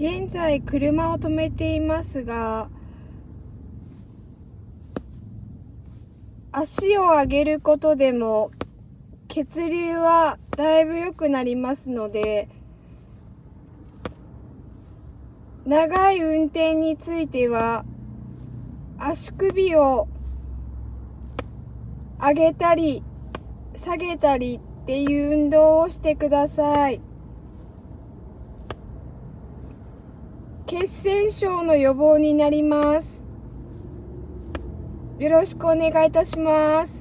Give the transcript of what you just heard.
現在車を止めていますが足を上げることでも血流はだいぶ良くなりますので長い運転については足首を上げたり下げたりっていう運動をしてください。血栓症の予防になります。よろしくお願いいたします。